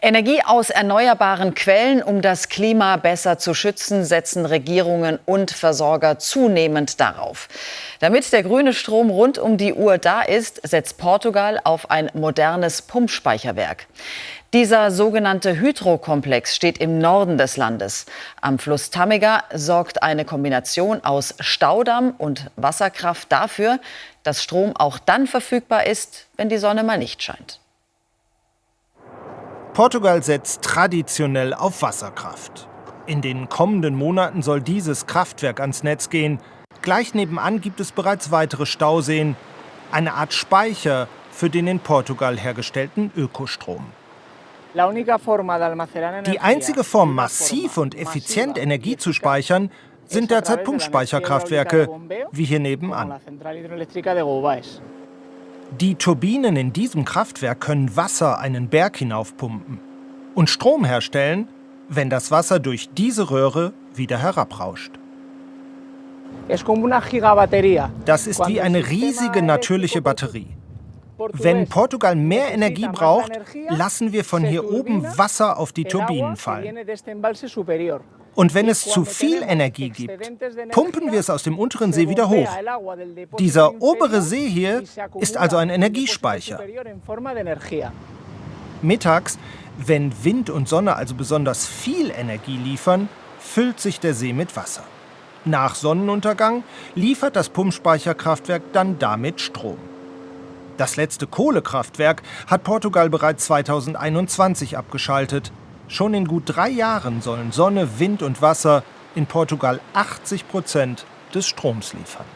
Energie aus erneuerbaren Quellen, um das Klima besser zu schützen, setzen Regierungen und Versorger zunehmend darauf. Damit der grüne Strom rund um die Uhr da ist, setzt Portugal auf ein modernes Pumpspeicherwerk. Dieser sogenannte Hydrokomplex steht im Norden des Landes. Am Fluss Tâmega sorgt eine Kombination aus Staudamm und Wasserkraft dafür, dass Strom auch dann verfügbar ist, wenn die Sonne mal nicht scheint. Portugal setzt traditionell auf Wasserkraft. In den kommenden Monaten soll dieses Kraftwerk ans Netz gehen. Gleich nebenan gibt es bereits weitere Stauseen, eine Art Speicher für den in Portugal hergestellten Ökostrom. Die einzige Form, massiv und effizient Energie zu speichern, sind derzeit Pumpspeicherkraftwerke, wie hier nebenan. Die Turbinen in diesem Kraftwerk können Wasser einen Berg hinaufpumpen und Strom herstellen, wenn das Wasser durch diese Röhre wieder herabrauscht. Das ist wie eine riesige natürliche Batterie. Wenn Portugal mehr Energie braucht, lassen wir von hier oben Wasser auf die Turbinen fallen. Und wenn es zu viel Energie gibt, pumpen wir es aus dem unteren See wieder hoch. Dieser obere See hier ist also ein Energiespeicher. Mittags, wenn Wind und Sonne also besonders viel Energie liefern, füllt sich der See mit Wasser. Nach Sonnenuntergang liefert das Pumpspeicherkraftwerk dann damit Strom. Das letzte Kohlekraftwerk hat Portugal bereits 2021 abgeschaltet. Schon in gut drei Jahren sollen Sonne, Wind und Wasser in Portugal 80 Prozent des Stroms liefern.